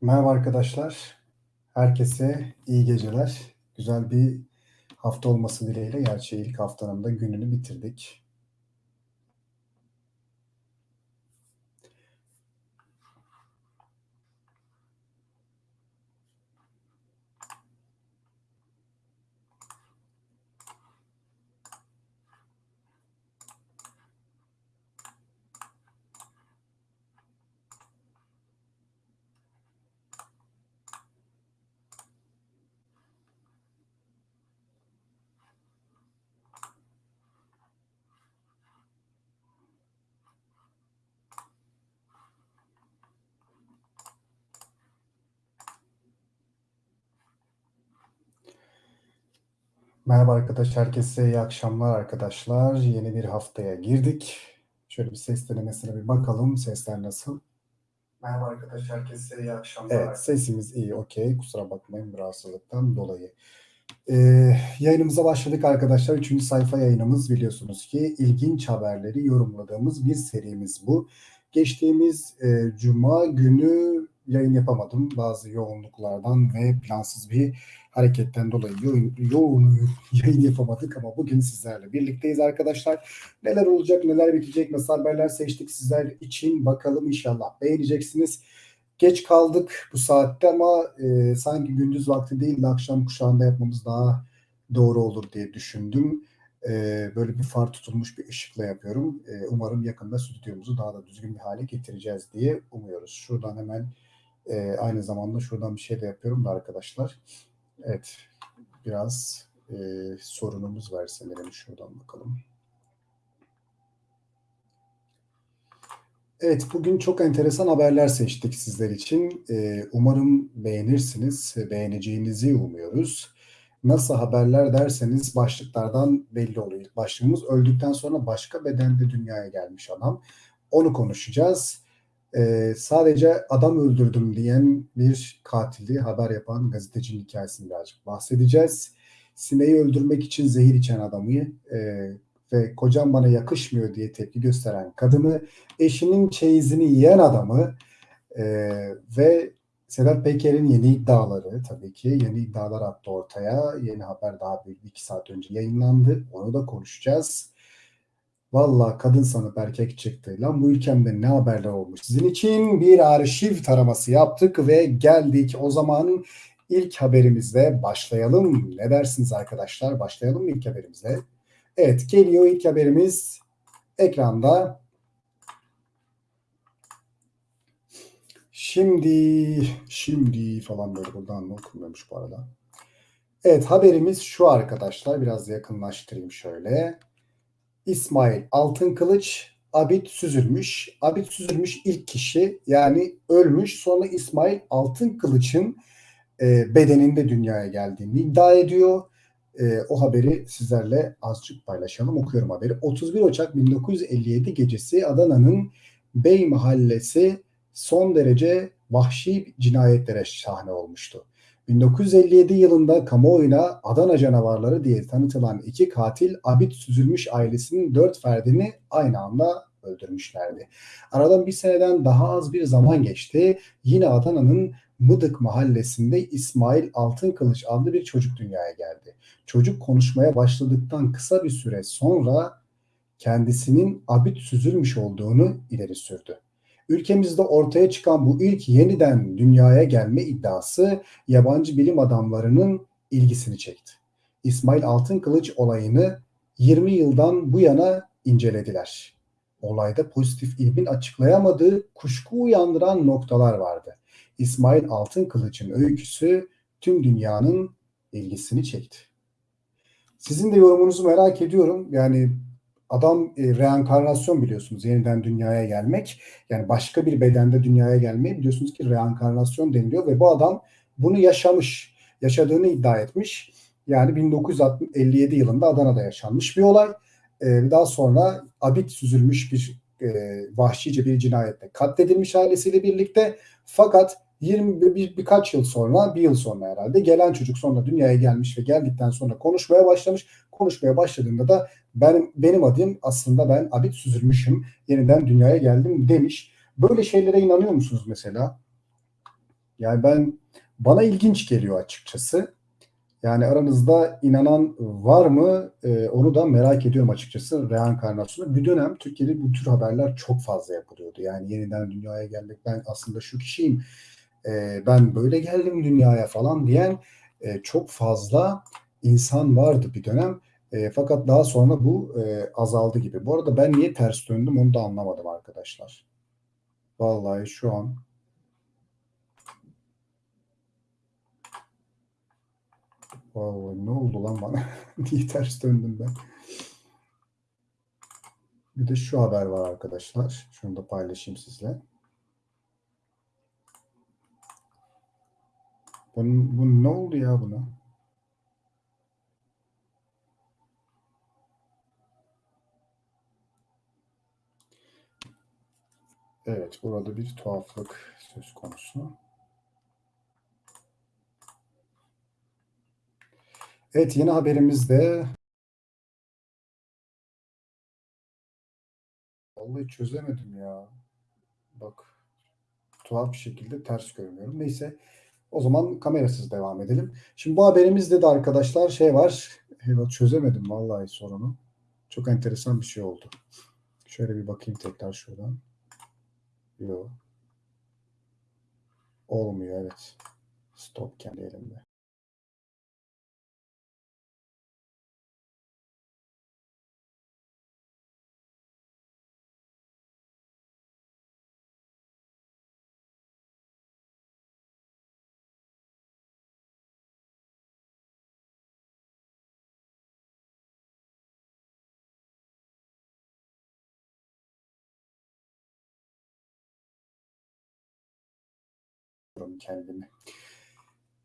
Merhaba arkadaşlar. Herkese iyi geceler. Güzel bir hafta olması dileğiyle gerçi ilk haftanın da gününü bitirdik. Merhaba arkadaşlar, herkese iyi akşamlar arkadaşlar. Yeni bir haftaya girdik. Şöyle bir ses denemesine bir bakalım. Sesler nasıl? Merhaba arkadaşlar, herkese iyi akşamlar. Evet, sesimiz iyi, okey. Kusura bakmayın rahatsızlıktan dolayı. Ee, yayınımıza başladık arkadaşlar. Üçüncü sayfa yayınımız biliyorsunuz ki ilginç haberleri yorumladığımız bir serimiz bu. Geçtiğimiz e, cuma günü yayın yapamadım. Bazı yoğunluklardan ve plansız bir hareketten dolayı yoğun, yoğun yayın yapamadık ama bugün sizlerle birlikteyiz arkadaşlar. Neler olacak, neler bitecek, nasıl haberler seçtik sizler için bakalım inşallah beğeneceksiniz. Geç kaldık bu saatte ama e, sanki gündüz vakti değil de akşam kuşağında yapmamız daha doğru olur diye düşündüm. E, böyle bir far tutulmuş bir ışıkla yapıyorum. E, umarım yakında stüdyomuzu daha da düzgün bir hale getireceğiz diye umuyoruz. Şuradan hemen e, aynı zamanda şuradan bir şey de yapıyorum da arkadaşlar. Evet biraz e, sorunumuz var sanırım. Şuradan bakalım. Evet, bugün çok enteresan haberler seçtik sizler için. Ee, umarım beğenirsiniz, beğeneceğinizi umuyoruz. Nasıl haberler derseniz başlıklardan belli oluyor. başlığımız öldükten sonra başka bedende dünyaya gelmiş adam. Onu konuşacağız. Ee, sadece adam öldürdüm diyen bir katili haber yapan gazetecinin hikayesini birazcık bahsedeceğiz. Sineği öldürmek için zehir içen adamı e, ve kocam bana yakışmıyor diye tepki gösteren kadını, eşinin çeyizini yiyen adamı e, ve Sedat Peker'in yeni iddiaları tabii ki yeni iddialar attı ortaya. Yeni haber daha bir iki saat önce yayınlandı. Onu da konuşacağız. Valla kadın sanıp erkek çıktı. Lan bu ülkemde ne haberler olmuş. Sizin için bir arşiv taraması yaptık ve geldik. O zaman ilk haberimizle başlayalım. Ne dersiniz arkadaşlar? Başlayalım mı ilk haberimizle? Evet geliyor ilk haberimiz ekranda. Şimdi, şimdi falan böyle buradan okunmuyormuş bu arada. Evet haberimiz şu arkadaşlar. Biraz yakınlaştırayım şöyle. İsmail Altınkılıç Abid Süzülmüş. Abid Süzülmüş ilk kişi yani ölmüş. Sonra İsmail Altınkılıç'ın e, bedeninde dünyaya geldiğini iddia ediyor e, o haberi sizlerle azıcık paylaşalım. Okuyorum haberi. 31 Ocak 1957 gecesi Adana'nın Bey Mahallesi son derece vahşi cinayetlere sahne olmuştu. 1957 yılında kamuoyuna Adana canavarları diye tanıtılan iki katil Abid Süzülmüş ailesinin dört ferdini aynı anda öldürmüşlerdi. Aradan bir seneden daha az bir zaman geçti. Yine Adana'nın Mıdık mahallesinde İsmail Altınkılıç adlı bir çocuk dünyaya geldi. Çocuk konuşmaya başladıktan kısa bir süre sonra kendisinin abid süzülmüş olduğunu ileri sürdü. Ülkemizde ortaya çıkan bu ilk yeniden dünyaya gelme iddiası yabancı bilim adamlarının ilgisini çekti. İsmail Altınkılıç olayını 20 yıldan bu yana incelediler. Olayda pozitif ilmin açıklayamadığı kuşku uyandıran noktalar vardı. İsmail Altınkılıç'ın öyküsü tüm dünyanın ilgisini çekti. Sizin de yorumunuzu merak ediyorum. Yani adam e, reenkarnasyon biliyorsunuz yeniden dünyaya gelmek. Yani başka bir bedende dünyaya gelmeyi biliyorsunuz ki reenkarnasyon deniliyor ve bu adam bunu yaşamış. Yaşadığını iddia etmiş. Yani 1957 yılında Adana'da yaşanmış bir olay. Ee, daha sonra abit süzülmüş bir e, vahşice bir cinayette katledilmiş ailesiyle birlikte. Fakat 20 bir, birkaç yıl sonra, bir yıl sonra herhalde gelen çocuk sonra dünyaya gelmiş ve geldikten sonra konuşmaya başlamış. Konuşmaya başladığında da benim benim adım aslında ben Abid Süzülmüşüm. Yeniden dünyaya geldim demiş. Böyle şeylere inanıyor musunuz mesela? Yani ben bana ilginç geliyor açıkçası. Yani aranızda inanan var mı? Ee, onu da merak ediyorum açıkçası reenkarnasyonu. Bir dönem Türkiye'de bu tür haberler çok fazla yapılıyordu. Yani yeniden dünyaya gelmek, ben aslında şu kişiyim, e, ben böyle geldim dünyaya falan diyen e, çok fazla insan vardı bir dönem. E, fakat daha sonra bu e, azaldı gibi. Bu arada ben niye ters döndüm onu da anlamadım arkadaşlar. Vallahi şu an Vallahi ne oldu lan bana? Niye ters döndüm ben? Bir de şu haber var arkadaşlar. Şunu da paylaşayım sizle. Bunun, bu ne oldu ya buna? Evet, burada bir tuhaflık söz konusu. Evet, yeni haberimizde Vallahi çözemedim ya. Bak tuhaf bir şekilde ters görünüyorum. Neyse o zaman kamerasız devam edelim. Şimdi bu haberimizde de arkadaşlar şey var. Evet, çözemedim vallahi sorunu. Çok enteresan bir şey oldu. Şöyle bir bakayım tekrar şuradan. Yok. Olmuyor evet. Stop kendi elimde. Kendimi.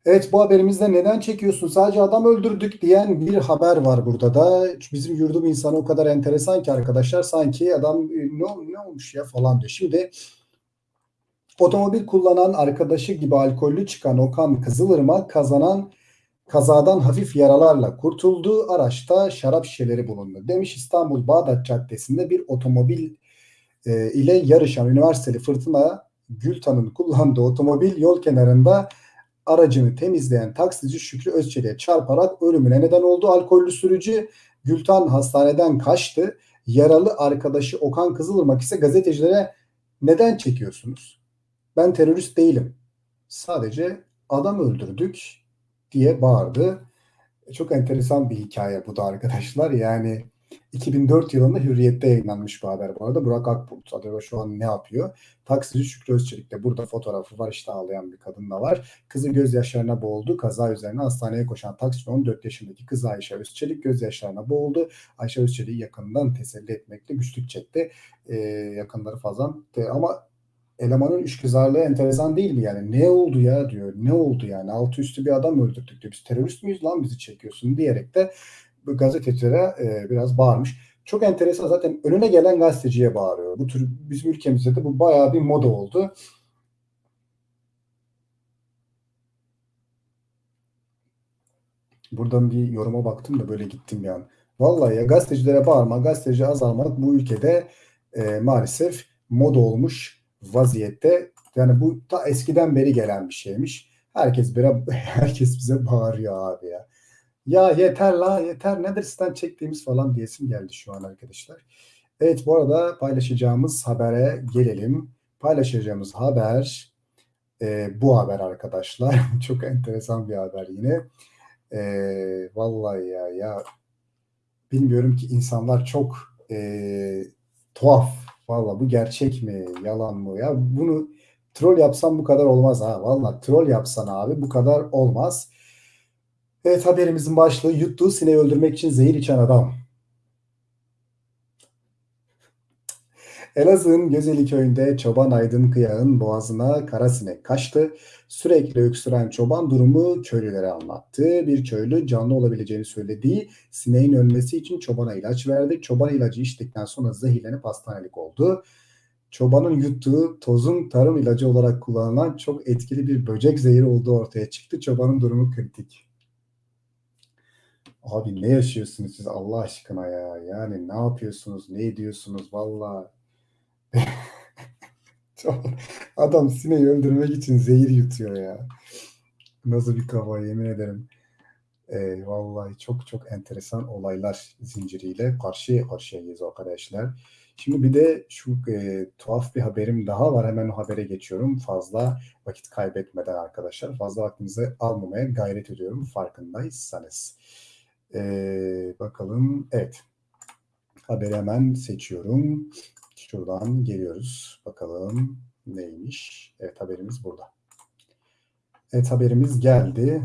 Evet bu haberimizde neden çekiyorsun? Sadece adam öldürdük diyen bir haber var burada da. Bizim yurdum insanı o kadar enteresan ki arkadaşlar sanki adam e, ne, ne olmuş ya falan diyor. Şimdi otomobil kullanan arkadaşı gibi alkollü çıkan Okan Kızılırmak kazanan kazadan hafif yaralarla kurtuldu. Araçta şarap şişeleri bulundu. Demiş İstanbul Bağdat Caddesi'nde bir otomobil e, ile yarışan üniversiteli Fırtına Gültan'ın kullandığı otomobil yol kenarında aracını temizleyen taksici Şükrü Özçelik'e çarparak ölümüne neden oldu. Alkollü sürücü Gültan hastaneden kaçtı. Yaralı arkadaşı Okan Kızılırmak ise gazetecilere neden çekiyorsunuz? Ben terörist değilim. Sadece adam öldürdük diye bağırdı. Çok enteresan bir hikaye bu da arkadaşlar. Yani 2004 yılında Hürriyet'te yayınlanmış bu haber bu arada. Burak Akbulut acaba şu an ne yapıyor? Taksici Şükrü Özçelik'te burada fotoğrafı var işte ağlayan bir kadın da var. Kızı gözyaşlarına boğuldu. Kaza üzerine hastaneye koşan taksici 14 yaşındaki kızı Ayşe Özçelik gözyaşlarına boğuldu. Ayşe Özçelik'i yakından teselli etmekte güçlük çekti. Ee, yakınları fazla ama elemanın üçgüzarlığı enteresan değil mi yani? Ne oldu ya diyor. Ne oldu yani? Altı üstü bir adam öldürdük diyor. Biz terörist miyiz lan bizi çekiyorsun diyerek de gazetecilere e, biraz bağırmış. Çok enteresan zaten önüne gelen gazeteciye bağırıyor. Bu tür bizim ülkemizde de bu bayağı bir moda oldu. Buradan bir yoruma baktım da böyle gittim yani. Vallahi ya gazetecilere bağırma, gazeteci azalmak bu ülkede e, maalesef moda olmuş vaziyette. Yani bu ta eskiden beri gelen bir şeymiş. Herkes bire, herkes bize bağırıyor abi ya. Ya yeter la yeter nedir sizden çektiğimiz falan diyesim geldi şu an arkadaşlar. Evet bu arada paylaşacağımız habere gelelim. Paylaşacağımız haber e, bu haber arkadaşlar. Çok enteresan bir haber yine. E, vallahi ya ya bilmiyorum ki insanlar çok e, tuhaf. Vallahi bu gerçek mi yalan mı ya bunu troll yapsam bu kadar olmaz ha. Vallahi troll yapsan abi bu kadar olmaz. Evet haberimizin başlığı yuttuğu sineği öldürmek için zehir içen adam. Elazığ'ın Gözeli köyünde çoban Aydın Kıyağ'ın boğazına kara sinek kaçtı. Sürekli öksüren çoban durumu köylülere anlattı. Bir köylü canlı olabileceğini söylediği sineğin ölmesi için çobana ilaç verdi. Çoban ilacı içtikten sonra zehirlenip hastanelik oldu. Çobanın yuttuğu tozun tarım ilacı olarak kullanılan çok etkili bir böcek zehri olduğu ortaya çıktı. Çobanın durumu kritik. Abi ne yaşıyorsunuz siz Allah aşkına ya? Yani ne yapıyorsunuz? Ne ediyorsunuz? Valla Adam sineği öldürmek için zehir yutuyor ya. Nasıl bir kafa yemin ederim. Ee, vallahi çok çok enteresan olaylar zinciriyle karşı karşıyayız arkadaşlar. Şimdi bir de şu e, tuhaf bir haberim daha var. Hemen o habere geçiyorum. Fazla vakit kaybetmeden arkadaşlar. Fazla vaktinizi almamaya gayret ediyorum farkındaysanız. Ee, bakalım. Evet. Haberi hemen seçiyorum. Şuradan geliyoruz. Bakalım neymiş. Evet haberimiz burada. Evet haberimiz geldi.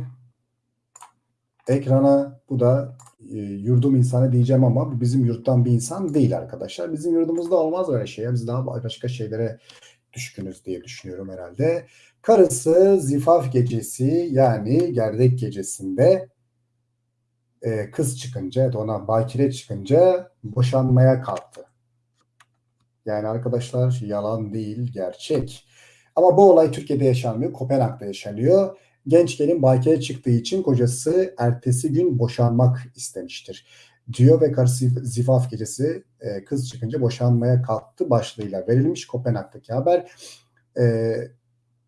Ekrana bu da e, yurdum insanı diyeceğim ama bizim yurttan bir insan değil arkadaşlar. Bizim yurdumuzda olmaz öyle şey. Biz daha başka şeylere düşkünüz diye düşünüyorum herhalde. Karısı zifaf gecesi yani gerdek gecesinde e, kız çıkınca ona bakire çıkınca boşanmaya kalktı. Yani arkadaşlar yalan değil gerçek. Ama bu olay Türkiye'de yaşanmıyor. Kopenhag'da yaşanıyor. Genç gelin bakire çıktığı için kocası ertesi gün boşanmak istemiştir. Diyor ve karısı zifaf gecesi e, kız çıkınca boşanmaya kalktı başlığıyla verilmiş Kopenhag'daki haber. E,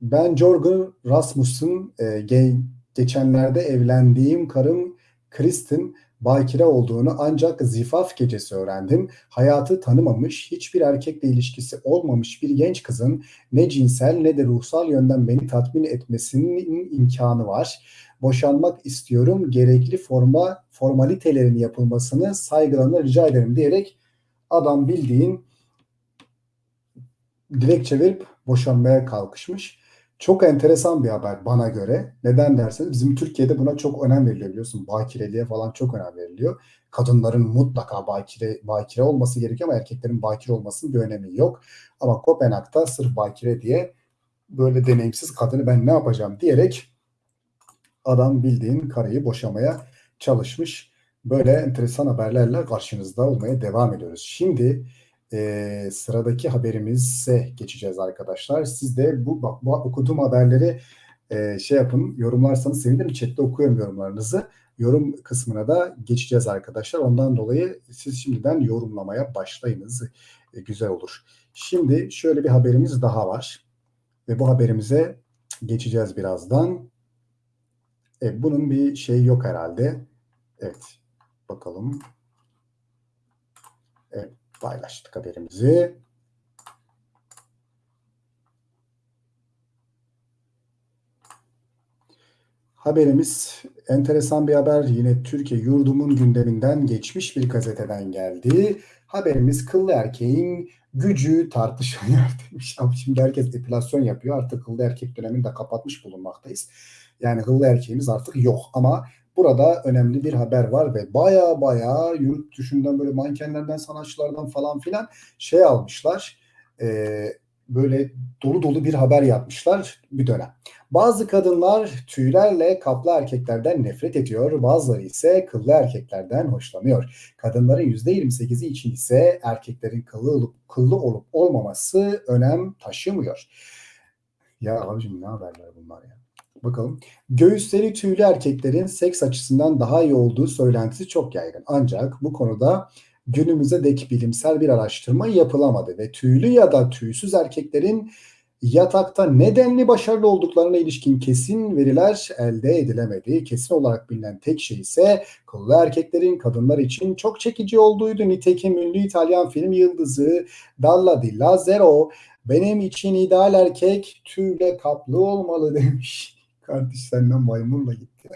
ben Jorgen Rasmussen e, ge- geçenlerde evlendiğim karım Kristen bakire olduğunu ancak zifaf gecesi öğrendim. Hayatı tanımamış, hiçbir erkekle ilişkisi olmamış bir genç kızın ne cinsel ne de ruhsal yönden beni tatmin etmesinin imkanı var. Boşanmak istiyorum, gerekli forma formalitelerin yapılmasını saygılarına rica ederim diyerek adam bildiğin dilekçe verip boşanmaya kalkışmış. Çok enteresan bir haber bana göre. Neden derseniz bizim Türkiye'de buna çok önem veriliyor biliyorsun. Bakireliğe falan çok önem veriliyor. Kadınların mutlaka bakire, bakire olması gerekiyor ama erkeklerin bakire olmasının bir önemi yok. Ama Kopenhag'da sırf bakire diye böyle deneyimsiz kadını ben ne yapacağım diyerek adam bildiğin karıyı boşamaya çalışmış. Böyle enteresan haberlerle karşınızda olmaya devam ediyoruz. Şimdi e, sıradaki haberimize geçeceğiz arkadaşlar. Siz de bu bak bu okuduğum haberleri e, şey yapın, yorumlarsanız sevinirim. Chat'te okuyorum yorumlarınızı. Yorum kısmına da geçeceğiz arkadaşlar. Ondan dolayı siz şimdiden yorumlamaya başlayınız. E, güzel olur. Şimdi şöyle bir haberimiz daha var. Ve bu haberimize geçeceğiz birazdan. E, bunun bir şeyi yok herhalde. Evet. Bakalım. Evet paylaştık haberimizi. Haberimiz enteresan bir haber. Yine Türkiye yurdumun gündeminden geçmiş bir gazeteden geldi. Haberimiz kıllı erkeğin gücü tartışılıyor demiş. Ama şimdi herkes epilasyon yapıyor. Artık kıllı erkek dönemini de kapatmış bulunmaktayız. Yani kıllı erkeğimiz artık yok. Ama Burada önemli bir haber var ve baya baya yurt dışından böyle mankenlerden, sanatçılardan falan filan şey almışlar. E, böyle dolu dolu bir haber yapmışlar bir dönem. Bazı kadınlar tüylerle kaplı erkeklerden nefret ediyor, bazıları ise kıllı erkeklerden hoşlanıyor. Kadınların %28'i için ise erkeklerin kıllı olup, kıllı olup olmaması önem taşımıyor. Ya abicim ne haberler bunlar ya? Bakalım. Göğüsleri tüylü erkeklerin seks açısından daha iyi olduğu söylentisi çok yaygın. Ancak bu konuda günümüze dek bilimsel bir araştırma yapılamadı ve tüylü ya da tüysüz erkeklerin yatakta nedenli başarılı olduklarına ilişkin kesin veriler elde edilemedi. Kesin olarak bilinen tek şey ise kıllı erkeklerin kadınlar için çok çekici olduğuydu. Nitekim ünlü İtalyan film yıldızı Dalla di Lazzaro benim için ideal erkek tüyle kaplı olmalı demiş. Kardeş senden maymunla gitti.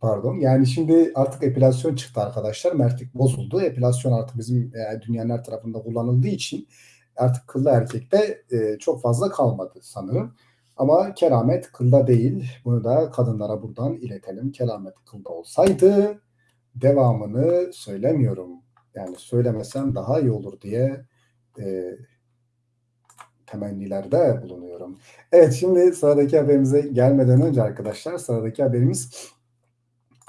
Pardon. Yani şimdi artık epilasyon çıktı arkadaşlar. Mertlik bozuldu. Epilasyon artık bizim e, dünyanın her tarafında kullanıldığı için artık kıllı erkekte e, çok fazla kalmadı sanırım. Ama keramet kılda değil. Bunu da kadınlara buradan iletelim. Keramet kılda olsaydı devamını söylemiyorum. Yani söylemesem daha iyi olur diye e, temennilerde bulunuyorum. Evet şimdi sıradaki haberimize gelmeden önce arkadaşlar sıradaki haberimiz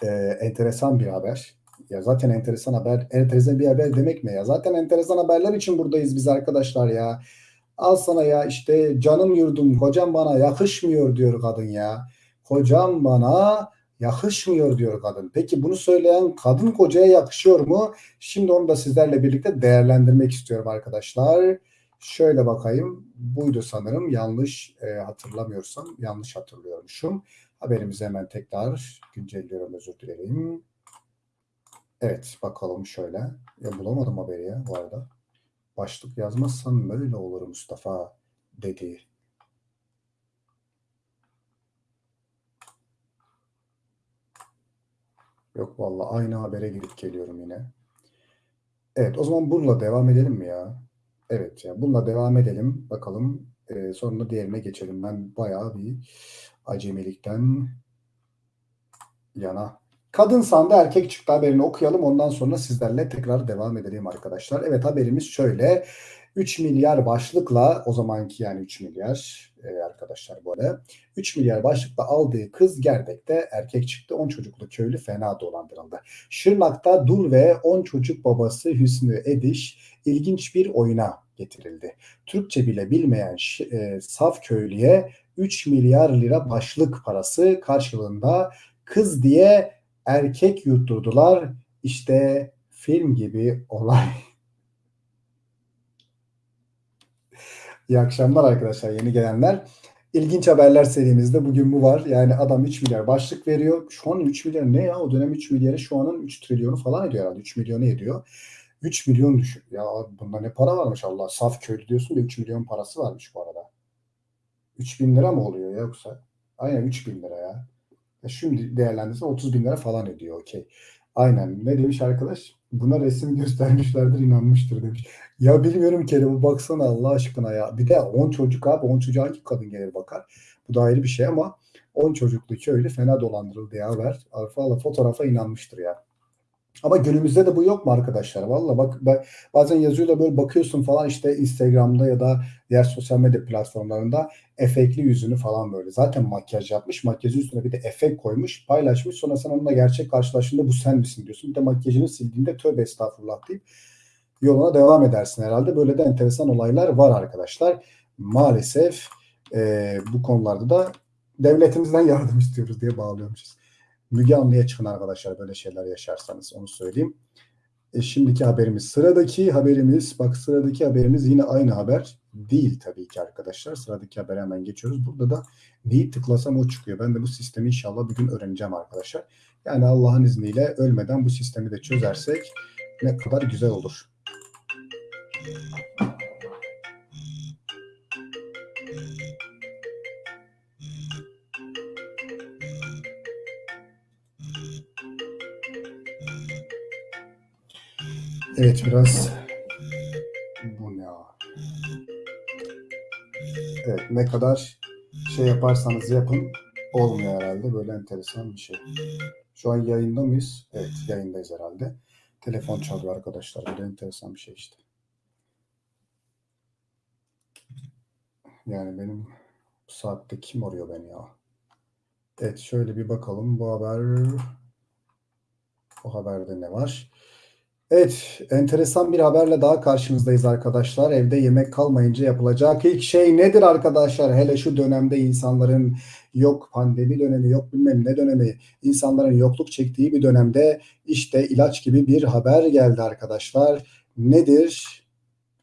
e, enteresan bir haber. Ya zaten enteresan haber, enteresan bir haber demek ne ya? Zaten enteresan haberler için buradayız biz arkadaşlar ya. Al sana ya işte canım yurdum kocam bana yakışmıyor diyor kadın ya. Kocam bana yakışmıyor diyor kadın. Peki bunu söyleyen kadın kocaya yakışıyor mu? Şimdi onu da sizlerle birlikte değerlendirmek istiyorum arkadaşlar. Şöyle bakayım. Buydu sanırım. Yanlış e, hatırlamıyorsam. Yanlış hatırlıyormuşum. Haberimizi hemen tekrar güncelliyorum. Özür dilerim. Evet bakalım şöyle. Ya bulamadım haberi ya bu arada. Başlık yazmazsan böyle olur Mustafa dedi. Yok vallahi aynı habere gidip geliyorum yine. Evet o zaman bununla devam edelim mi ya? Evet ya bununla devam edelim. Bakalım e, sonra diğerine geçelim. Ben bayağı bir acemilikten yana. Kadın sandı erkek çıktı haberini okuyalım. Ondan sonra sizlerle tekrar devam edelim arkadaşlar. Evet haberimiz şöyle. 3 milyar başlıkla o zamanki yani 3 milyar e, arkadaşlar bu arada 3 milyar başlıkla aldığı kız Gerdek'te erkek çıktı. 10 çocuklu köylü fena dolandırıldı. Şırnak'ta dul ve 10 çocuk babası Hüsnü Ediş ilginç bir oyuna getirildi. Türkçe bile bilmeyen e, saf köylüye 3 milyar lira başlık parası karşılığında kız diye erkek yutturdular. İşte film gibi olay. İyi akşamlar arkadaşlar yeni gelenler. İlginç haberler serimizde bugün bu var. Yani adam 3 milyar başlık veriyor. Şu an 3 milyar ne ya? O dönem 3 milyarı şu anın 3 trilyonu falan ediyor herhalde. 3 milyonu ediyor. 3 milyon düşün. Ya bunda ne para varmış Allah. Saf köylü diyorsun da 3 milyon parası varmış bu arada. 3 bin lira mı oluyor ya yoksa? Aynen 3 bin lira ya. ya şimdi değerlendirse 30 bin lira falan ediyor. Okey. Aynen. Ne demiş arkadaş? Buna resim göstermişlerdir inanmıştır demiş. Ya bilmiyorum Kerem baksana Allah aşkına ya. Bir de 10 çocuk abi 10 çocuğa hangi kadın gelir bakar? Bu da ayrı bir şey ama 10 çocuklu köylü fena dolandırıldı ya ver. Valla fotoğrafa inanmıştır ya. Ama günümüzde de bu yok mu arkadaşlar? Valla bak bazen yazıyor da böyle bakıyorsun falan işte Instagram'da ya da diğer sosyal medya platformlarında efektli yüzünü falan böyle. Zaten makyaj yapmış. Makyajın üstüne bir de efekt koymuş. Paylaşmış. Sonra sen onunla gerçek karşılaştığında bu sen misin diyorsun. Bir de makyajını sildiğinde tövbe estağfurullah deyip yoluna devam edersin herhalde. Böyle de enteresan olaylar var arkadaşlar. Maalesef e, bu konularda da devletimizden yardım istiyoruz diye bağlıyormuşuz. Müge Anlı'ya çıkın arkadaşlar böyle şeyler yaşarsanız onu söyleyeyim. E, şimdiki haberimiz sıradaki haberimiz bak sıradaki haberimiz yine aynı haber değil tabii ki arkadaşlar. Sıradaki habere hemen geçiyoruz. Burada da neyi tıklasam o çıkıyor. Ben de bu sistemi inşallah bir gün öğreneceğim arkadaşlar. Yani Allah'ın izniyle ölmeden bu sistemi de çözersek ne kadar güzel olur. Evet biraz bu ne ya? Evet ne kadar şey yaparsanız yapın olmuyor herhalde. Böyle enteresan bir şey. Şu an yayında mıyız? Evet yayındayız herhalde. Telefon çalıyor arkadaşlar. Böyle enteresan bir şey işte. Yani benim bu saatte kim arıyor beni ya? Evet şöyle bir bakalım bu haber bu haberde ne var? Evet, enteresan bir haberle daha karşınızdayız arkadaşlar. Evde yemek kalmayınca yapılacak ilk şey nedir arkadaşlar? Hele şu dönemde insanların yok pandemi dönemi, yok bilmem ne dönemi, insanların yokluk çektiği bir dönemde işte ilaç gibi bir haber geldi arkadaşlar. Nedir?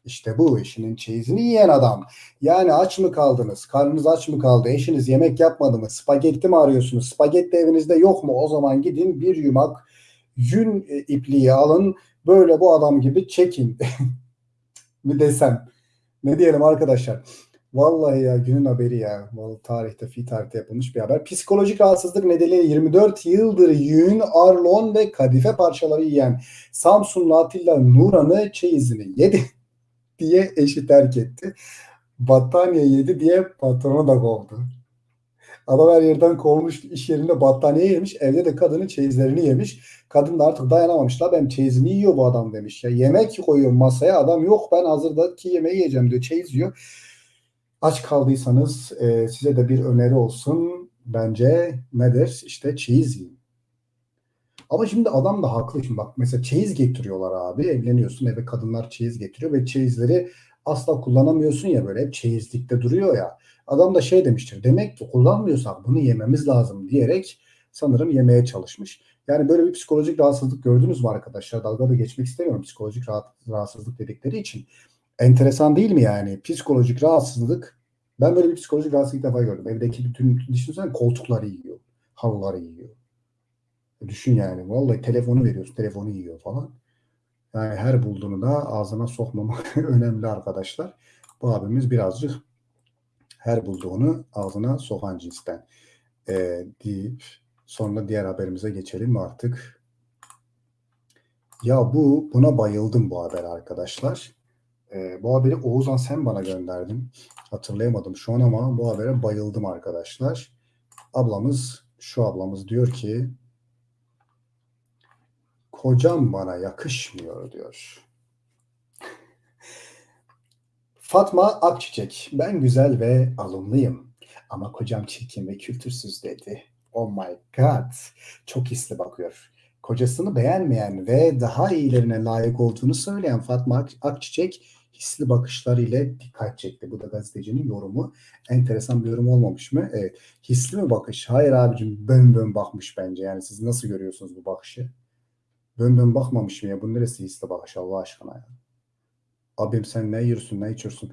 İşte bu işinin çeyizini yiyen adam. Yani aç mı kaldınız? Karnınız aç mı kaldı? Eşiniz yemek yapmadı mı? Spagetti mi arıyorsunuz? Spagetti evinizde yok mu? O zaman gidin bir yumak yün e, ipliği alın böyle bu adam gibi çekin mi desem. Ne diyelim arkadaşlar. Vallahi ya günün haberi ya. Vallahi tarihte fi tarihte yapılmış bir haber. Psikolojik rahatsızlık nedeniyle 24 yıldır yün, arlon ve kadife parçaları yiyen Samsunlu Atilla Nuran'ı çeyizini yedi diye eşi terk etti. Battaniye yedi diye patronu da kovdu. Adam her yerden kovmuş, iş yerinde battaniye yemiş, evde de kadının çeyizlerini yemiş. Kadın da artık dayanamamışlar. Ben çeyizini yiyor bu adam demiş. Ya yemek koyuyor masaya. Adam yok ben hazırdaki yemeği yiyeceğim diyor. Çeyiz yiyor. Aç kaldıysanız e, size de bir öneri olsun. Bence nedir? İşte çeyiz yiyin. Ama şimdi adam da haklı. Şimdi bak mesela çeyiz getiriyorlar abi. Evleniyorsun eve kadınlar çeyiz getiriyor ve çeyizleri asla kullanamıyorsun ya böyle hep çeyizlikte duruyor ya. Adam da şey demiştir. Demek ki kullanmıyorsak bunu yememiz lazım diyerek sanırım yemeye çalışmış. Yani böyle bir psikolojik rahatsızlık gördünüz mü arkadaşlar? Dalga da geçmek istemiyorum psikolojik rahat, rahatsızlık dedikleri için. Enteresan değil mi yani? Psikolojik rahatsızlık. Ben böyle bir psikolojik rahatsızlık defa gördüm. Evdeki bütün düşünsene koltukları yiyor. Halıları yiyor. Düşün yani. Vallahi telefonu veriyorsun. Telefonu yiyor falan. Yani her bulduğunu da ağzına sokmamak önemli arkadaşlar. Bu abimiz birazcık her bulduğunu ağzına sokan cinsten. Ee, deyip sonra diğer haberimize geçelim artık. Ya bu buna bayıldım bu haber arkadaşlar. Ee, bu haberi Oğuzhan sen bana gönderdin. Hatırlayamadım şu an ama bu habere bayıldım arkadaşlar. Ablamız şu ablamız diyor ki kocam bana yakışmıyor diyor. Fatma Akçiçek, ben güzel ve alımlıyım ama kocam çirkin ve kültürsüz dedi. Oh my god, çok hisli bakıyor. Kocasını beğenmeyen ve daha iyilerine layık olduğunu söyleyen Fatma Ak- Akçiçek hisli bakışlarıyla dikkat çekti. Bu da gazetecinin yorumu. Enteresan bir yorum olmamış mı? Evet. Hisli mi bakış? Hayır abicim bön bön bakmış bence. Yani siz nasıl görüyorsunuz bu bakışı? Bön bön bakmamış mı ya? Bu neresi hisli bakış Allah aşkına ya? Abim sen ne yiyorsun ne içiyorsun?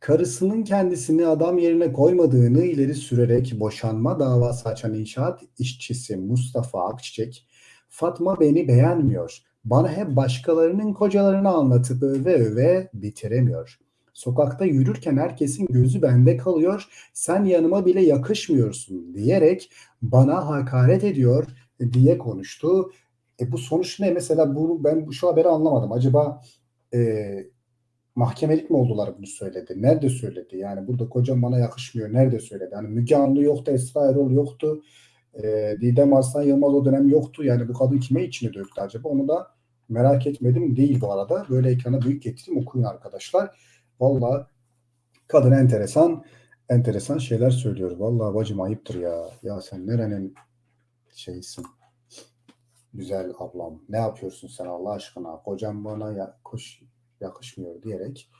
Karısının kendisini adam yerine koymadığını ileri sürerek boşanma davası açan inşaat işçisi Mustafa Akçiçek, Fatma beni beğenmiyor. Bana hep başkalarının kocalarını anlatıp öve öve bitiremiyor. Sokakta yürürken herkesin gözü bende kalıyor. Sen yanıma bile yakışmıyorsun diyerek bana hakaret ediyor diye konuştu. E bu sonuç ne? Mesela bunu ben şu haberi anlamadım. Acaba e, mahkemelik mi oldular bunu söyledi? Nerede söyledi? Yani burada kocam bana yakışmıyor. Nerede söyledi? Yani Müge Anlı yoktu, Esra Erol yoktu. E, Didem Arslan Yılmaz o dönem yoktu. Yani bu kadın kime içini döktü acaba? Onu da merak etmedim değil bu arada. Böyle ekrana büyük getireyim okuyun arkadaşlar. Vallahi kadın enteresan enteresan şeyler söylüyor. Vallahi bacım ayıptır ya. Ya sen nerenin şeysin? Güzel ablam. Ne yapıyorsun sen Allah aşkına? Kocam bana ya, koş, yakışmıyor diyerek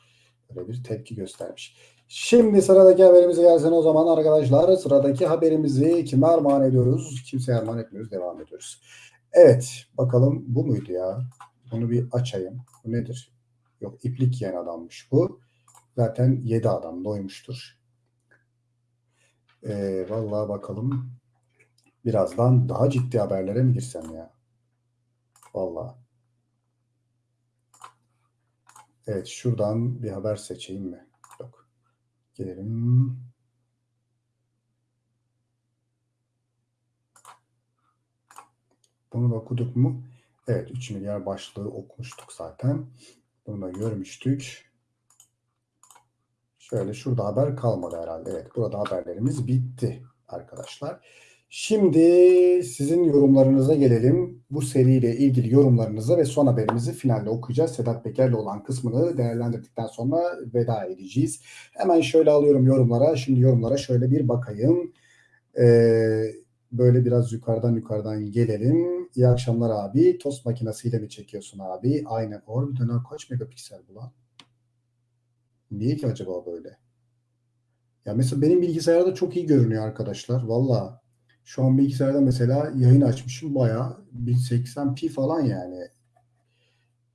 böyle bir tepki göstermiş. Şimdi sıradaki haberimize gelsin o zaman arkadaşlar. Sıradaki haberimizi kime armağan ediyoruz? Kimseye armağan etmiyoruz. Devam ediyoruz. Evet. Bakalım bu muydu ya? Bunu bir açayım. Bu nedir? Yok iplik yiyen adammış bu. Zaten 7 adam doymuştur. Ee, vallahi bakalım. Birazdan daha ciddi haberlere mi girsem ya? Vallahi. Evet şuradan bir haber seçeyim mi? Yok. Gelelim. Bunu da okuduk mu? Evet 3 milyar başlığı okumuştuk zaten. Bunu da görmüştük. Şöyle şurada haber kalmadı herhalde. Evet burada haberlerimiz bitti arkadaşlar. Şimdi sizin yorumlarınıza gelelim. Bu seriyle ilgili yorumlarınıza ve son haberimizi finalde okuyacağız. Sedat Peker'le olan kısmını değerlendirdikten sonra veda edeceğiz. Hemen şöyle alıyorum yorumlara. Şimdi yorumlara şöyle bir bakayım. Ee, böyle biraz yukarıdan yukarıdan gelelim. İyi akşamlar abi. Tost makinesiyle mi çekiyorsun abi? Aynen. Harbiden ha, kaç megapiksel bu lan? Niye ki acaba böyle? Ya mesela benim bilgisayarda çok iyi görünüyor arkadaşlar. Valla şu an bilgisayarda mesela yayın açmışım bayağı 1080p falan yani.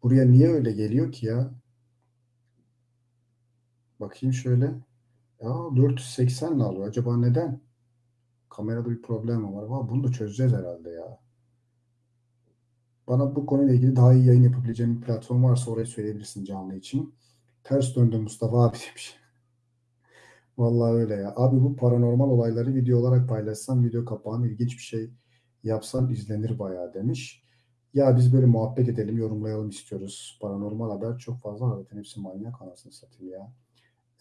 Buraya niye öyle geliyor ki ya? Bakayım şöyle. Ya 480 ne alıyor? Acaba neden? Kamerada bir problem var? Valla bunu da çözeceğiz herhalde ya. Bana bu konuyla ilgili daha iyi yayın yapabileceğim bir platform varsa orayı söyleyebilirsin canlı için. Ters döndüm Mustafa abi demiş. Vallahi öyle ya. Abi bu paranormal olayları video olarak paylaşsam video kapağını ilginç bir şey yapsam izlenir bayağı demiş. Ya biz böyle muhabbet edelim, yorumlayalım istiyoruz. Paranormal haber çok fazla zaten hepsi manyak anasını satayım ya.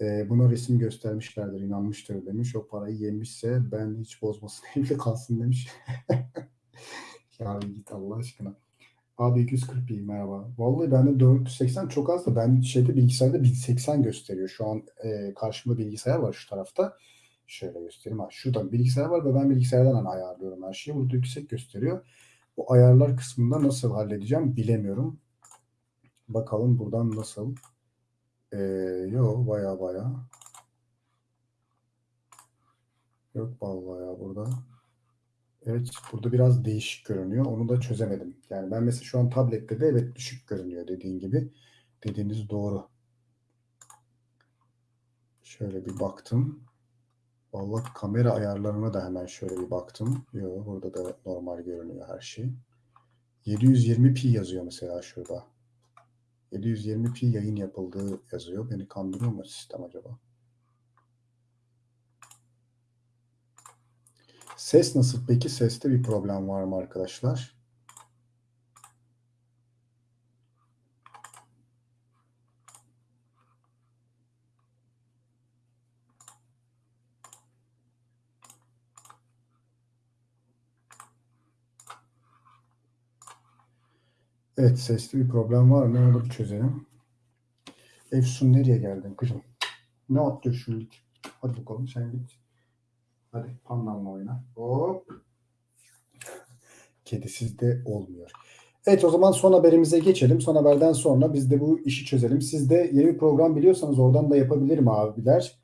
Ee, buna resim göstermişlerdir, inanmıştır demiş. O parayı yemişse ben hiç bozmasın evli kalsın demiş. ya git Allah aşkına. Abi 240 iyi merhaba. Vallahi bende 480 çok az da ben şeyde bilgisayarda 1080 gösteriyor. Şu an e, karşımda bilgisayar var şu tarafta. Şöyle göstereyim. Ha, şurada bilgisayar var ve ben bilgisayardan hani ayarlıyorum her şeyi. Burada yüksek gösteriyor. Bu ayarlar kısmında nasıl halledeceğim bilemiyorum. Bakalım buradan nasıl. Ee, yok baya baya. Yok vallahi ya burada. Evet burada biraz değişik görünüyor. Onu da çözemedim. Yani ben mesela şu an tablette de evet düşük görünüyor dediğin gibi. Dediğiniz doğru. Şöyle bir baktım. Vallahi kamera ayarlarına da hemen şöyle bir baktım. Yo, burada da normal görünüyor her şey. 720p yazıyor mesela şurada. 720p yayın yapıldığı yazıyor. Beni kandırıyor mu sistem acaba? Ses nasıl peki? Seste bir problem var mı arkadaşlar? Evet sesli bir problem var mı? Onu bir çözelim. Efsun nereye geldin kızım? Ne yaptı şu lig? Hadi bakalım sen git. Hadi pandanla oyna. Hop. Kedisiz de olmuyor. Evet o zaman son haberimize geçelim. Son haberden sonra biz de bu işi çözelim. Siz de yeni bir program biliyorsanız oradan da yapabilirim abiler.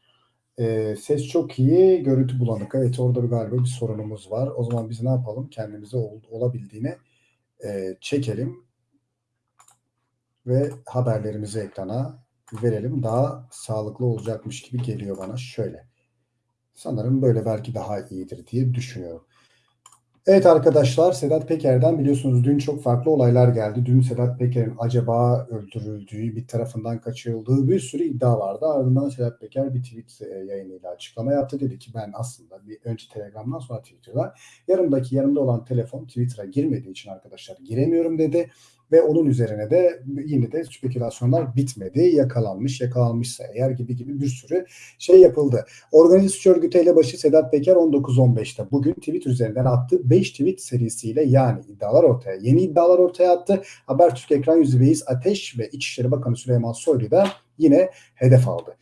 Ee, ses çok iyi, görüntü bulanık. Evet orada bir galiba bir sorunumuz var. O zaman biz ne yapalım? Kendimize ol- olabildiğine e, çekelim ve haberlerimizi ekrana verelim. Daha sağlıklı olacakmış gibi geliyor bana. Şöyle. Sanırım böyle belki daha iyidir diye düşünüyorum. Evet arkadaşlar Sedat Peker'den biliyorsunuz dün çok farklı olaylar geldi. Dün Sedat Peker'in acaba öldürüldüğü, bir tarafından kaçırıldığı bir sürü iddia vardı. Ardından Sedat Peker bir tweet e, yayınıyla açıklama yaptı. Dedi ki ben aslında bir önce Telegram'dan sonra Twitter'da yanımdaki yanımda olan telefon Twitter'a girmediği için arkadaşlar giremiyorum dedi. Ve onun üzerine de yine de spekülasyonlar bitmedi. Yakalanmış, yakalanmışsa eğer gibi gibi bir sürü şey yapıldı. Organize suç örgütü elebaşı Sedat Peker 19.15'te bugün Twitter üzerinden attığı 5 tweet serisiyle yani iddialar ortaya, yeni iddialar ortaya attı. Habertürk ekran yüzü Veys Ateş ve İçişleri Bakanı Süleyman Soylu da yine hedef aldı.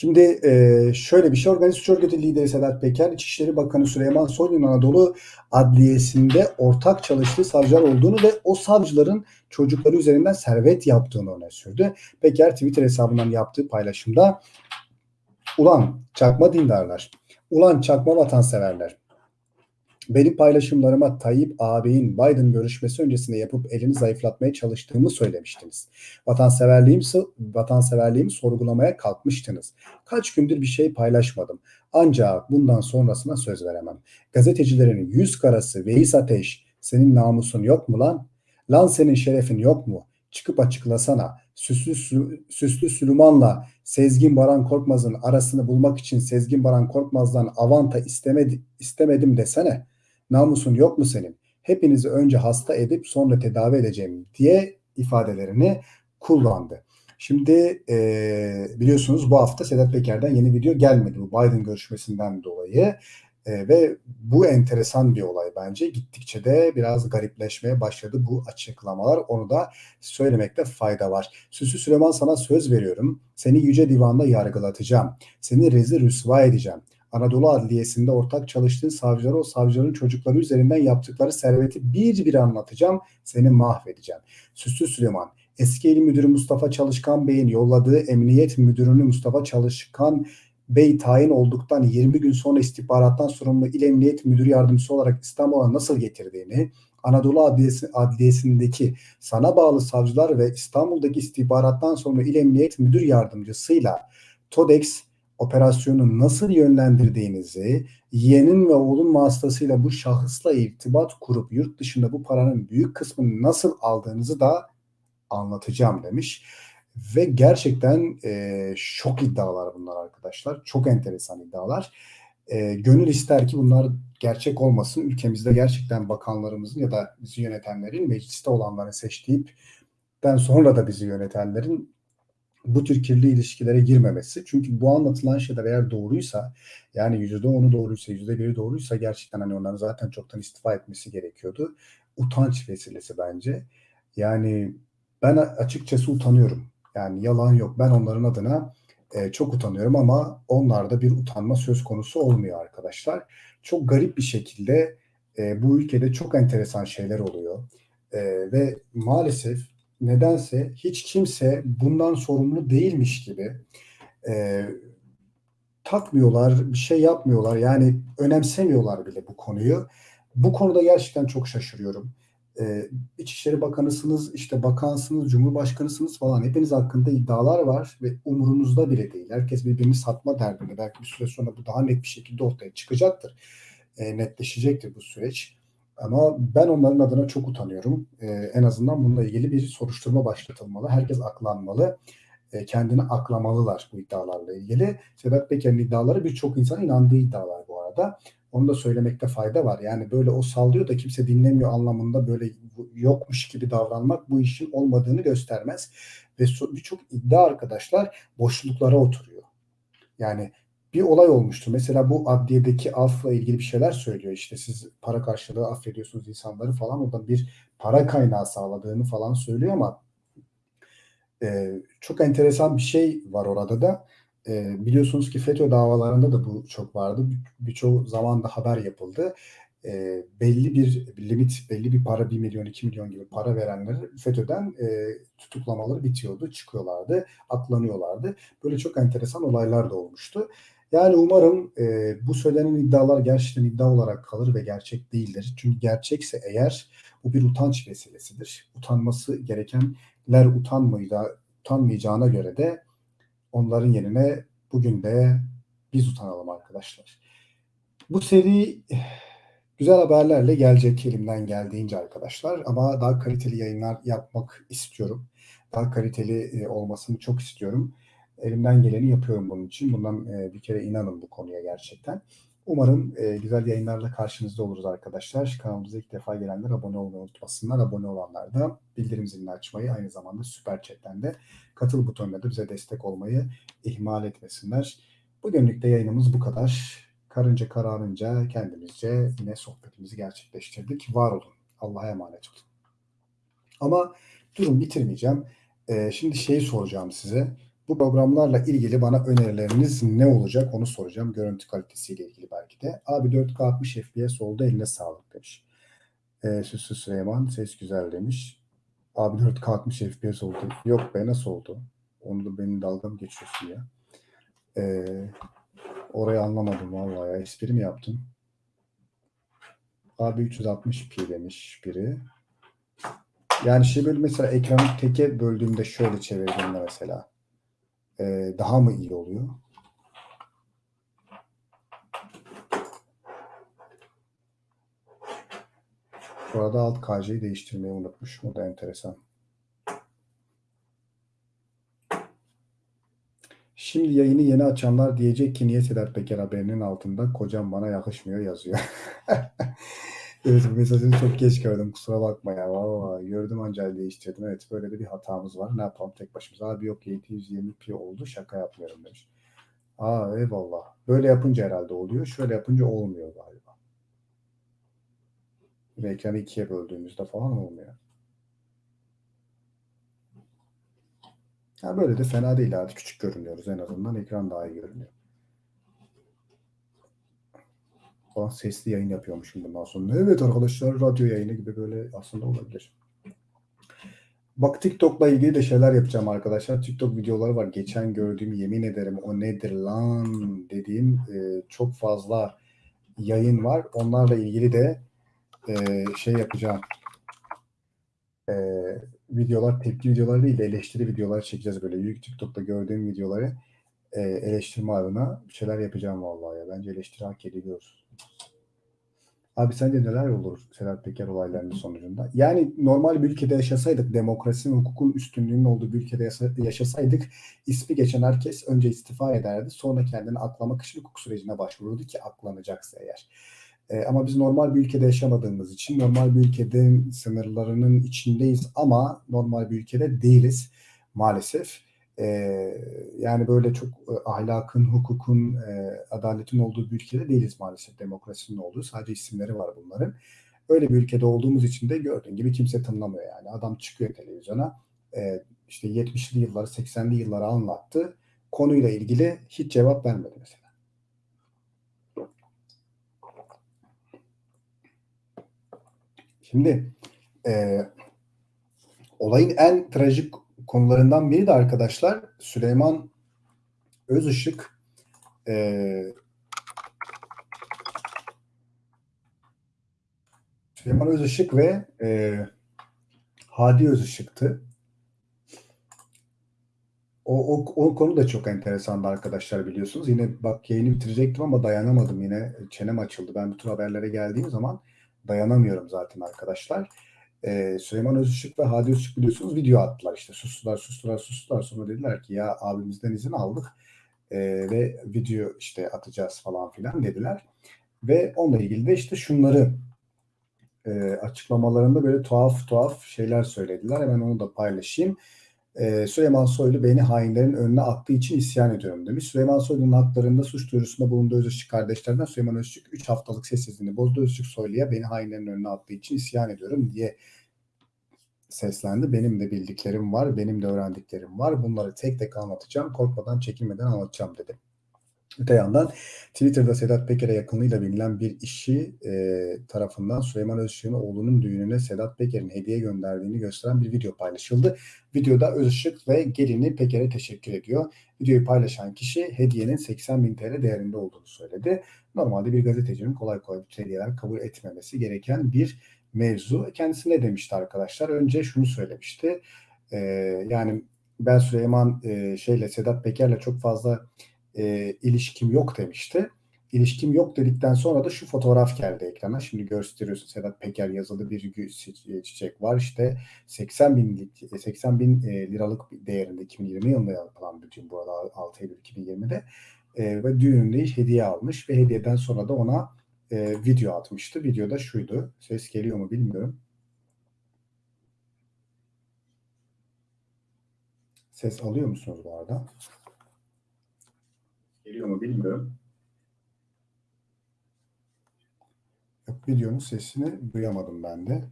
Şimdi e, şöyle bir şey organize suç örgütü lideri Sedat Peker, İçişleri Bakanı Süleyman Soylu'nun Anadolu Adliyesi'nde ortak çalıştığı savcılar olduğunu ve o savcıların çocukları üzerinden servet yaptığını öne sürdü. Peker Twitter hesabından yaptığı paylaşımda ulan çakma dindarlar, ulan çakma vatanseverler, benim paylaşımlarıma Tayyip ağabeyin Biden görüşmesi öncesinde yapıp elini zayıflatmaya çalıştığımı söylemiştiniz. Vatanseverliğim, vatanseverliğimi sorgulamaya kalkmıştınız. Kaç gündür bir şey paylaşmadım. Ancak bundan sonrasına söz veremem. Gazetecilerin yüz karası Veys Ateş, senin namusun yok mu lan? Lan senin şerefin yok mu? Çıkıp açıklasana. Süslü, Süslü Süleyman'la Sezgin Baran Korkmaz'ın arasını bulmak için Sezgin Baran Korkmaz'dan avanta istemedi, istemedim desene. Namusun yok mu senin? Hepinizi önce hasta edip sonra tedavi edeceğim diye ifadelerini kullandı. Şimdi e, biliyorsunuz bu hafta Sedat Peker'den yeni video gelmedi bu Biden görüşmesinden dolayı. E, ve bu enteresan bir olay bence. Gittikçe de biraz garipleşmeye başladı bu açıklamalar. Onu da söylemekte fayda var. Süslü Süleyman sana söz veriyorum. Seni Yüce Divan'da yargılatacağım. Seni rezil rüsva edeceğim. Anadolu Adliyesi'nde ortak çalıştığın savcıları o savcıların çocukları üzerinden yaptıkları serveti bir bir anlatacağım. Seni mahvedeceğim. Süslü Süleyman, eski il müdürü Mustafa Çalışkan Bey'in yolladığı emniyet müdürünü Mustafa Çalışkan Bey tayin olduktan 20 gün sonra istihbarattan sorumlu il emniyet müdürü yardımcısı olarak İstanbul'a nasıl getirdiğini, Anadolu Adliyesi, Adliyesi'ndeki sana bağlı savcılar ve İstanbul'daki istihbarattan sorumlu il emniyet müdür yardımcısıyla TODEX operasyonu nasıl yönlendirdiğinizi, yeğenin ve oğlun vasıtasıyla bu şahısla irtibat kurup yurt dışında bu paranın büyük kısmını nasıl aldığınızı da anlatacağım demiş. Ve gerçekten e, şok iddialar bunlar arkadaşlar. Çok enteresan iddialar. E, gönül ister ki bunlar gerçek olmasın. Ülkemizde gerçekten bakanlarımızın ya da bizi yönetenlerin mecliste olanları seçtiğipten sonra da bizi yönetenlerin bu tür kirli ilişkilere girmemesi. Çünkü bu anlatılan şeyler eğer doğruysa yani yüzde onu doğruysa yüzde biri doğruysa gerçekten hani onların zaten çoktan istifa etmesi gerekiyordu. Utanç vesilesi bence. Yani ben açıkçası utanıyorum. Yani yalan yok. Ben onların adına e, çok utanıyorum ama onlarda bir utanma söz konusu olmuyor arkadaşlar. Çok garip bir şekilde e, bu ülkede çok enteresan şeyler oluyor. E, ve maalesef nedense hiç kimse bundan sorumlu değilmiş gibi e, takmıyorlar, bir şey yapmıyorlar. Yani önemsemiyorlar bile bu konuyu. Bu konuda gerçekten çok şaşırıyorum. e, İçişleri Bakanısınız, işte bakansınız, cumhurbaşkanısınız falan. Hepiniz hakkında iddialar var ve umurunuzda bile değil. Herkes birbirini satma derdinde. Belki bir süre sonra bu daha net bir şekilde ortaya çıkacaktır. E, netleşecektir bu süreç. Ama ben onların adına çok utanıyorum. E, en azından bununla ilgili bir soruşturma başlatılmalı. Herkes aklanmalı. E, kendini aklamalılar bu iddialarla ilgili. Sedat Peker'in iddiaları birçok insan inandığı iddialar bu arada. Onu da söylemekte fayda var. Yani böyle o sallıyor da kimse dinlemiyor anlamında böyle yokmuş gibi davranmak bu işin olmadığını göstermez. Ve birçok iddia arkadaşlar boşluklara oturuyor. Yani bir olay olmuştu. Mesela bu adliyedeki afla ilgili bir şeyler söylüyor. İşte siz para karşılığı affediyorsunuz insanları falan. Oradan bir para kaynağı sağladığını falan söylüyor ama e, çok enteresan bir şey var orada da. E, biliyorsunuz ki FETÖ davalarında da bu çok vardı. Birçok bir zaman da haber yapıldı. E, belli bir limit, belli bir para, 1 milyon, 2 milyon gibi para verenleri FETÖ'den e, tutuklamaları bitiyordu, çıkıyorlardı, aklanıyorlardı. Böyle çok enteresan olaylar da olmuştu. Yani umarım e, bu söylenen iddialar gerçekten iddia olarak kalır ve gerçek değildir. Çünkü gerçekse eğer bu bir utanç meselesidir. Utanması gerekenler utanmayacağı, utanmayacağına göre de onların yerine bugün de biz utanalım arkadaşlar. Bu seri güzel haberlerle gelecek elimden geldiğince arkadaşlar ama daha kaliteli yayınlar yapmak istiyorum. Daha kaliteli olmasını çok istiyorum. Elimden geleni yapıyorum bunun için. Bundan e, bir kere inanın bu konuya gerçekten. Umarım e, güzel yayınlarla karşınızda oluruz arkadaşlar. Kanalımıza ilk defa gelenler abone olmayı unutmasınlar. Abone olanlar da bildirim zilini açmayı aynı zamanda süper chatten de katıl butonuna da bize destek olmayı ihmal etmesinler. Bugünlük de yayınımız bu kadar. Karınca kararınca kendimizce yine sohbetimizi gerçekleştirdik. Var olun. Allah'a emanet olun. Ama durum bitirmeyeceğim. Ee, şimdi şeyi soracağım size. Bu programlarla ilgili bana önerileriniz ne olacak onu soracağım. Görüntü kalitesiyle ilgili belki de. Abi 4K 60 FPS oldu eline sağlık demiş. Ee, Süslü Süleyman ses güzel demiş. Abi 4K 60 FPS oldu. Yok be nasıl oldu? Onu da benim dalgam geçiyorsun ya. Ee, orayı anlamadım vallahi ya. Espri mi yaptın? Abi 360p demiş biri. Yani şey böyle mesela ekranı teke böldüğümde şöyle çevirdiğimde mesela e, daha mı iyi oluyor? Bu arada alt KC'yi değiştirmeyi unutmuşum. O da enteresan. Şimdi yayını yeni açanlar diyecek ki niye Sedat Peker haberinin altında kocam bana yakışmıyor yazıyor. evet mesajını çok geç gördüm kusura bakma ya. Valla gördüm ancak değiştirdim. Evet böyle de bir hatamız var. Ne yapalım tek başımıza. Abi yok 720p oldu şaka yapmıyorum demiş. Aa eyvallah. Böyle yapınca herhalde oluyor. Şöyle yapınca olmuyor galiba. Ve ekranı ikiye böldüğümüzde falan olmuyor. Ya böyle de fena değil hadi küçük görünüyoruz en azından ekran daha iyi görünüyor. Falan sesli yayın yapıyormuşum bundan sonra. Evet arkadaşlar radyo yayını gibi böyle aslında olabilir. Bak TikTok'la ilgili de şeyler yapacağım arkadaşlar. TikTok videoları var. Geçen gördüğüm yemin ederim o nedir lan dediğim e, çok fazla yayın var. Onlarla ilgili de e, şey yapacağım. E, videolar, tepki videoları değil de eleştiri videolar çekeceğiz böyle. Büyük TikTok'ta gördüğüm videoları e, eleştirme adına bir şeyler yapacağım vallahi ya. Bence eleştiri hak ediyoruz. Abi sence neler olur Sedat Peker olaylarının sonucunda? Yani normal bir ülkede yaşasaydık, demokrasinin, hukukun üstünlüğünün olduğu bir ülkede yaşasaydık ismi geçen herkes önce istifa ederdi. Sonra kendini aklamak için hukuk sürecine başvururdu ki aklanacaksa eğer. E, ama biz normal bir ülkede yaşamadığımız için normal bir ülkenin sınırlarının içindeyiz ama normal bir ülkede değiliz maalesef. E, yani böyle çok e, ahlakın, hukukun, e, adaletin olduğu bir ülkede değiliz maalesef. Demokrasinin olduğu sadece isimleri var bunların. Öyle bir ülkede olduğumuz için de gördüğün gibi kimse tınlamıyor yani. Adam çıkıyor televizyona e, işte 70'li yılları 80'li yılları anlattı. Konuyla ilgili hiç cevap vermedi mesela. Şimdi e, olayın en trajik konularından biri de arkadaşlar Süleyman Özışık e, Süleyman Özışık ve e, Hadi Özışık'tı. O, o, o konu da çok enteresandı arkadaşlar biliyorsunuz. Yine bak yayını bitirecektim ama dayanamadım yine. Çenem açıldı. Ben bu tür haberlere geldiğim zaman dayanamıyorum zaten arkadaşlar. Ee, Süleyman Özışık ve Hadi Özışık biliyorsunuz video attılar işte. Sustular, sustular, sustular. Sonra dediler ki ya abimizden izin aldık ee, ve video işte atacağız falan filan dediler. Ve onunla ilgili de işte şunları e, açıklamalarında böyle tuhaf tuhaf şeyler söylediler. Hemen onu da paylaşayım. Ee, Süleyman Soylu beni hainlerin önüne attığı için isyan ediyorum demiş. Süleyman Soylu'nun haklarında suç duyurusunda bulunduğu Özışık kardeşlerden Süleyman Özışık 3 haftalık sessizliğini bozdu. Özışık Soylu'ya beni hainlerin önüne attığı için isyan ediyorum diye seslendi. Benim de bildiklerim var, benim de öğrendiklerim var. Bunları tek tek anlatacağım. Korkmadan, çekinmeden anlatacağım dedi. Öte yandan Twitter'da Sedat Peker'e yakınlığıyla bilinen bir işi e, tarafından Süleyman Özışık'ın oğlunun düğününe Sedat Peker'in hediye gönderdiğini gösteren bir video paylaşıldı. Videoda Özışık ve gelini Peker'e teşekkür ediyor. Videoyu paylaşan kişi hediyenin 80 bin TL değerinde olduğunu söyledi. Normalde bir gazetecinin kolay kolay bu hediyeler kabul etmemesi gereken bir mevzu. Kendisi ne demişti arkadaşlar? Önce şunu söylemişti. E, yani ben Süleyman e, şeyle Sedat Peker'le çok fazla e, ilişkim yok demişti. İlişkim yok dedikten sonra da şu fotoğraf geldi ekrana. Şimdi gösteriyorsun Sedat Peker yazılı bir çiçek var. İşte 80 bin, 80 bin e, liralık değerinde 2020 yılında yapılan bütün bu arada 6 Eylül 2020'de e, ve düğününde hediye almış ve hediyeden sonra da ona e, video atmıştı. Videoda şuydu. Ses geliyor mu bilmiyorum. Ses alıyor musunuz bu arada? Geliyor mu bilmiyorum. Yok, videonun sesini duyamadım ben de.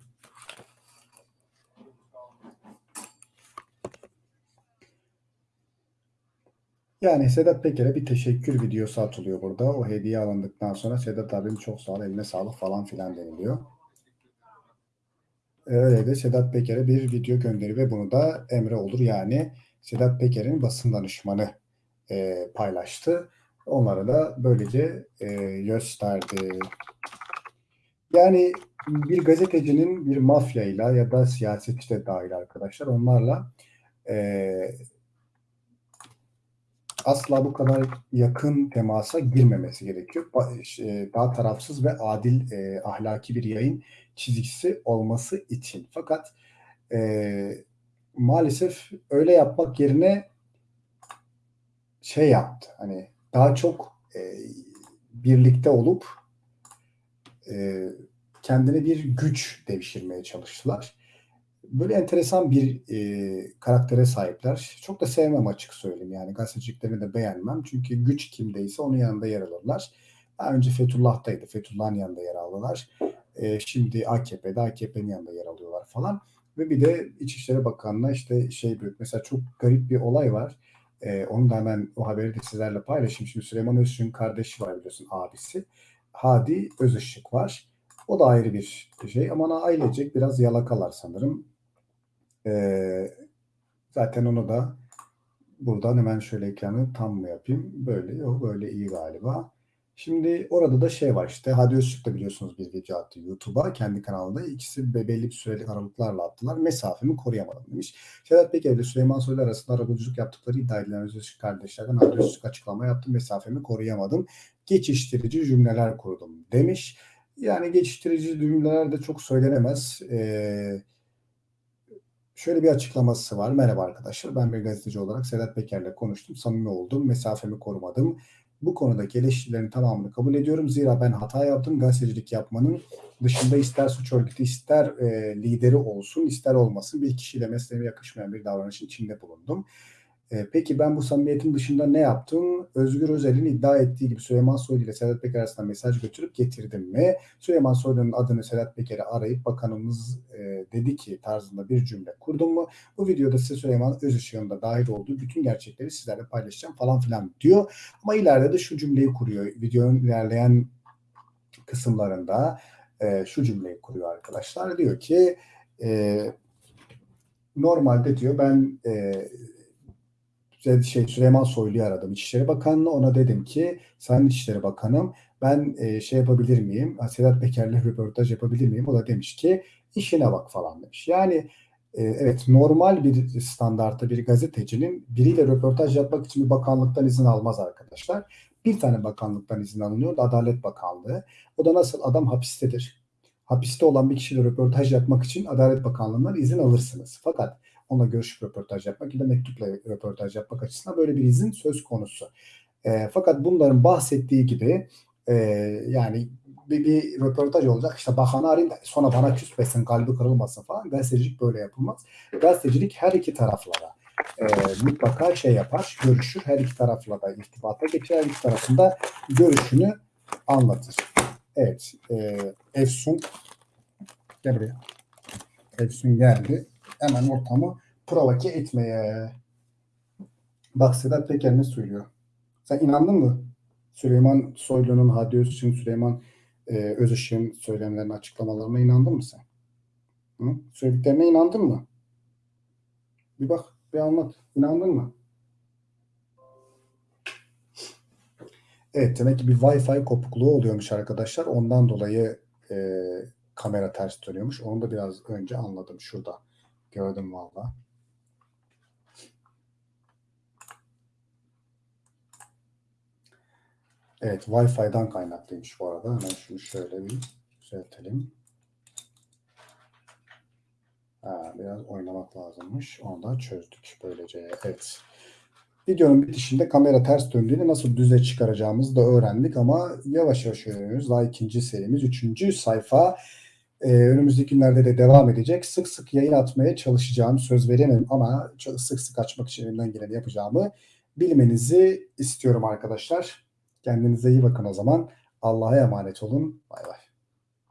Yani Sedat Peker'e bir teşekkür videosu atılıyor burada. O hediye alındıktan sonra Sedat abim çok sağ ol, eline sağlık falan filan deniliyor. Öyle de Sedat Peker'e bir video gönderi ve bunu da Emre Olur yani Sedat Peker'in basın danışmanı e, paylaştı. Onlara da böylece e, gösterdi. Yani bir gazetecinin bir mafyayla ya da siyasetçi de dahil arkadaşlar onlarla e, asla bu kadar yakın temasa girmemesi gerekiyor. Daha tarafsız ve adil e, ahlaki bir yayın çizgisi olması için. Fakat e, maalesef öyle yapmak yerine şey yaptı. Hani daha çok e, birlikte olup e, kendine bir güç devşirmeye çalıştılar. Böyle enteresan bir e, karaktere sahipler. Çok da sevmem açık söyleyeyim. Yani gazeteciliklerini de beğenmem. Çünkü güç kimdeyse onun yanında yer alırlar. Daha önce Fethullah'taydı. Fethullah'ın yanında yer aldılar. E, şimdi AKP'de AKP'nin yanında yer alıyorlar falan. Ve bir de İçişleri Bakanı'na işte şey büyük. Mesela çok garip bir olay var. E, onu da hemen o haberi de sizlerle paylaşayım. Şimdi Süleyman Özışık'ın kardeşi var biliyorsun abisi. Hadi Özışık var. O da ayrı bir şey ama ailecek biraz yalakalar sanırım. Ee, zaten onu da buradan hemen şöyle ekranı tam mı yapayım? Böyle yok böyle iyi galiba. Şimdi orada da şey var işte Hadi Öztürk de biliyorsunuz bir video attı YouTube'a kendi kanalında. İkisi belli bir süreli aralıklarla attılar. Mesafemi koruyamadım demiş. Sedat Peker ile Süleyman Soylu arasında arabuluculuk yaptıkları iddia edilen Öztürk kardeşlerden Hadi Öztürk açıklama yaptım. Mesafemi koruyamadım. Geçiştirici cümleler kurdum demiş. Yani geçiştirici cümleler de çok söylenemez. Eee şöyle bir açıklaması var. Merhaba arkadaşlar ben bir gazeteci olarak Sedat Peker'le konuştum. Samimi oldum. Mesafemi korumadım. Bu konudaki eleştirilerin tamamını kabul ediyorum. Zira ben hata yaptım. Gazetecilik yapmanın dışında ister suç örgütü ister e, lideri olsun ister olmasın bir kişiyle mesleğime yakışmayan bir davranışın içinde bulundum. E, peki ben bu samimiyetin dışında ne yaptım? Özgür Özel'in iddia ettiği gibi Süleyman Soylu ile Sedat Peker arasında mesaj götürüp getirdim mi? Süleyman Soylu'nun adını Sedat Peker'e arayıp bakanımız e, dedi ki tarzında bir cümle kurdum mu? Bu videoda size Süleyman Özışık'ın da dahil olduğu bütün gerçekleri sizlerle paylaşacağım falan filan diyor. Ama ileride de şu cümleyi kuruyor. Videonun ilerleyen kısımlarında e, şu cümleyi kuruyor arkadaşlar. Diyor ki e, normalde diyor ben e, şey Süleyman Soylu'yu aradım İçişleri Bakanı'nı. Ona dedim ki Sayın İçişleri Bakanım ben e, şey yapabilir miyim? Sedat Peker'le röportaj yapabilir miyim? O da demiş ki işine bak falan demiş. Yani e, evet normal bir standartta bir gazetecinin biriyle röportaj yapmak için bir bakanlıktan izin almaz arkadaşlar. Bir tane bakanlıktan izin alınıyor. Adalet Bakanlığı. O da nasıl adam hapistedir. Hapiste olan bir kişiyle röportaj yapmak için Adalet Bakanlığı'ndan izin alırsınız. Fakat onunla görüşüp röportaj yapmak ya da mektupla röportaj yapmak açısından böyle bir izin söz konusu. E, fakat bunların bahsettiği gibi e, yani bir, bir röportaj olacak işte bakanı arayayım da sonra bana küsmesin kalbi kırılmasın falan gazetecilik böyle yapılmaz. Gazetecilik her iki taraflara e, mutlaka şey yapar, görüşür. Her iki tarafla da irtibata geçer. Her iki tarafında görüşünü anlatır. Evet. E, Efsun gel buraya. Efsun geldi. Hemen ortamı provoke etmeye. Bak Sedat Peker ne söylüyor? Sen inandın mı? Süleyman Soylu'nun, Hadi Özışık'ın, Süleyman e, Özışık'ın söylemlerine, açıklamalarına inandın mı sen? Hı? Söylediklerine inandın mı? Bir bak, bir anlat. İnandın mı? Evet, demek ki bir Wi-Fi kopukluğu oluyormuş arkadaşlar. Ondan dolayı e, kamera ters dönüyormuş. Onu da biraz önce anladım şurada. Gördüm valla. Evet, Wi-Fi'den kaynaklıymış bu arada. Hemen şunu şöyle bir düzeltelim. Ha, biraz oynamak lazımmış. Onu da çözdük böylece. Evet. Videonun bitişinde kamera ters döndüğünü nasıl düze çıkaracağımızı da öğrendik ama yavaş yavaş öğreniyoruz. Daha ikinci serimiz, üçüncü sayfa. Ee, önümüzdeki günlerde de devam edecek. Sık sık yayın atmaya çalışacağım. Söz veremem ama çok sık sık açmak için elimden geleni yapacağımı bilmenizi istiyorum arkadaşlar. Kendinize iyi bakın o zaman. Allah'a emanet olun. Bay bay.